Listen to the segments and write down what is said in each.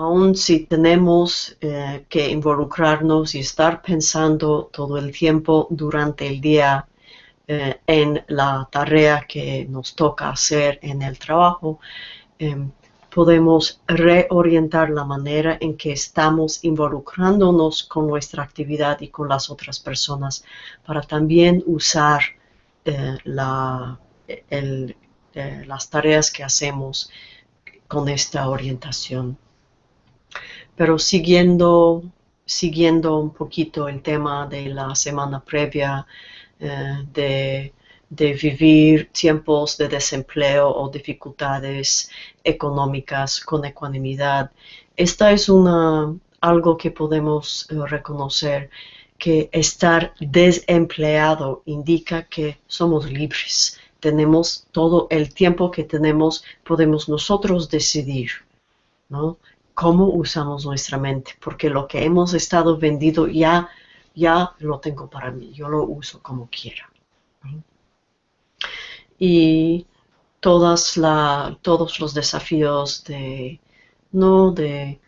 aun si tenemos eh, que involucrarnos y estar pensando todo el tiempo durante el día eh, en la tarea que nos toca hacer en el trabajo, em, podemos reorientar la manera en que estamos involucrándonos con nuestra actividad y con las otras personas para también usar eh, las tareas que hacemos con esta orientación. Pero siguiendo, siguiendo un poquito el tema de la semana previa eh, de, vivir tiempos de desempleo o dificultades económicas con ecuanimidad, esta es una, algo que podemos eh, reconocer que estar desempleado indica que somos libres. Tenemos todo el tiempo que tenemos, podemos nosotros decidir, ¿no? Cómo usamos nuestra mente, porque lo que hemos estado vendido ya, ya lo tengo para mí, yo lo uso como quiera. Y todas todos los desafíos de, ¿no? de,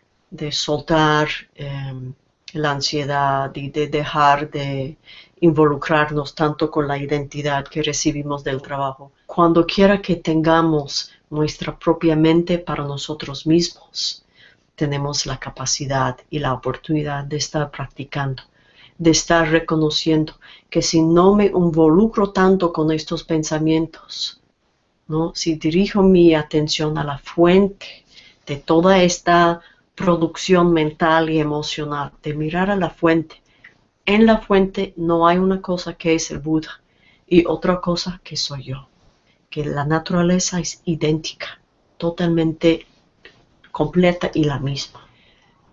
soltar em, la ansiedad y de dejar de involucrarnos tanto con la identidad que recibimos del trabajo. Cuando quiera que tengamos nuestra propia mente para nosotros mismos, tenemos la capacidad y la oportunidad de estar practicando, de estar reconociendo que si no me involucro tanto con estos pensamientos, ¿no? si dirijo mi atención a la fuente de toda esta producción mental y emocional, de mirar a la fuente, en la fuente no hay una cosa que es el Buda y otra cosa que soy yo, que la naturaleza es idéntica, totalmente completa y la misma.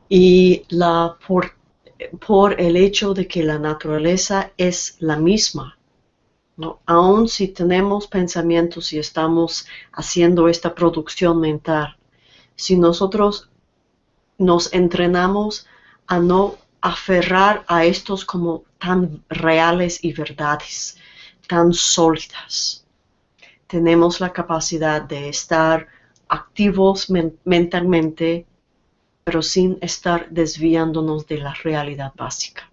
Y la, por, por el hecho de que la naturaleza es la misma, ¿no? aun si tenemos pensamientos y estamos haciendo esta producción mental, si nosotros nos entrenamos a no aferrar a estos como tan reales y verdades, tan sólidas, tenemos la capacidad de estar activos mentalmente, pero sin estar desviándonos de la realidad básica.